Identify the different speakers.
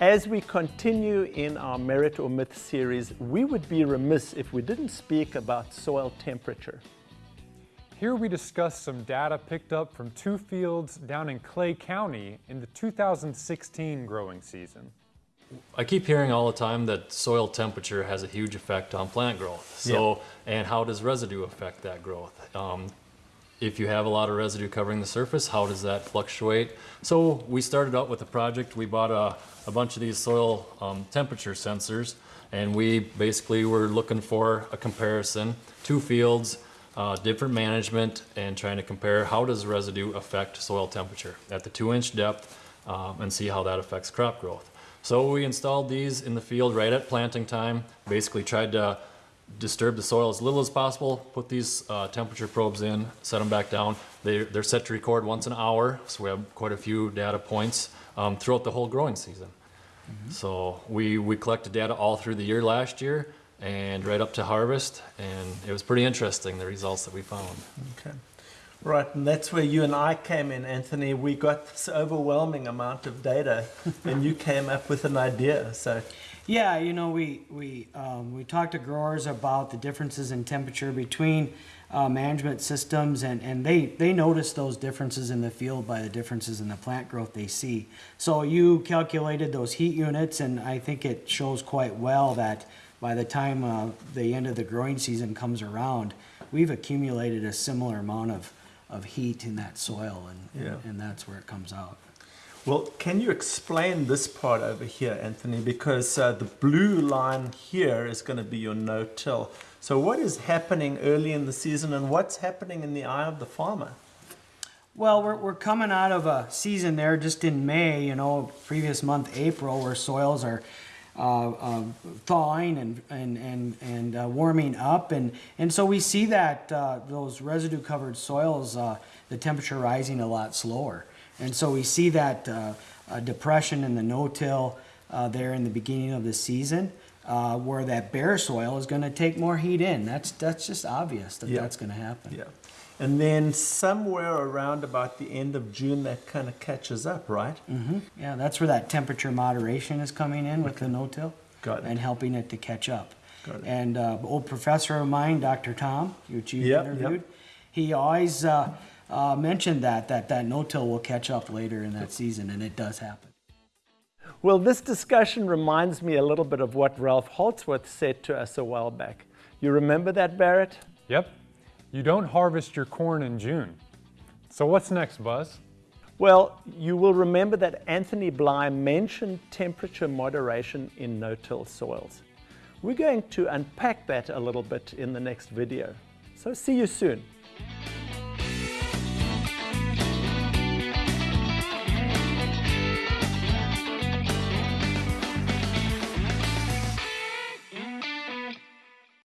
Speaker 1: As we continue in our Merit or Myth series, we would be remiss if we didn't speak about soil temperature.
Speaker 2: Here we discuss some data picked up from two fields down in Clay County in the 2016 growing season.
Speaker 3: I keep hearing all the time that soil temperature has a huge effect on plant growth. So, and how does residue affect that growth? Um, if you have a lot of residue covering the surface, how does that fluctuate? So we started out with a project. We bought a, a bunch of these soil um, temperature sensors, and we basically were looking for a comparison, two fields, uh, different management, and trying to compare how does residue affect soil temperature at the two inch depth um, and see how that affects crop growth. So we installed these in the field right at planting time, basically tried to disturb the soil as little as possible, put these uh, temperature probes in, set them back down. They, they're set to record once an hour, so we have quite a few data points um, throughout the whole growing season. Mm -hmm. So we, we collected data all through the year last year and right up to harvest, and it was pretty interesting, the results that we found.
Speaker 1: Okay. Right, and that's where you and I came in, Anthony. We got this overwhelming amount of data, and you came up with an idea. So,
Speaker 4: yeah, you know, we we um, we talked to growers about the differences in temperature between uh, management systems, and and they they notice those differences in the field by the differences in the plant growth they see. So you calculated those heat units, and I think it shows quite well that by the time uh, the end of the growing season comes around, we've accumulated a similar amount of of heat in that soil, and, yeah. and, and that's where it comes out.
Speaker 1: Well, can you explain this part over here, Anthony? Because uh, the blue line here is going to be your no-till. So what is happening early in the season and what's happening in the eye of the farmer?
Speaker 4: Well, we're, we're coming out of a season there just in May, you know, previous month, April, where soils are uh, uh, thawing and and and and uh, warming up, and and so we see that uh, those residue covered soils, uh, the temperature rising a lot slower, and so we see that uh, depression in the no-till there in the beginning of the season. where that bare soil is going to take more heat in. That's that's just obvious that yeah. that's going to happen.
Speaker 1: Yeah. And then somewhere around about the end of June, that kind of catches up, right?
Speaker 4: Mm-hmm. Yeah, that's where that temperature moderation is coming in with the no-till.
Speaker 1: Got it.
Speaker 4: And helping it to catch up. Got it. And uh, old professor of mine, Dr. Tom, which you yep, interviewed, yep. he always uh, uh, mentioned that, that that no-till will catch up later in that season, and it does happen.
Speaker 1: Well, this discussion reminds me a little bit of what Ralph Holzwarth said to us a while back. You remember that, Barrett?
Speaker 2: Yep. You don't harvest your corn in June. So what's next, Buzz?
Speaker 1: Well, you will remember that Anthony Bly mentioned temperature moderation in no-till soils. We're going to unpack that a little bit in the next video. So see you soon.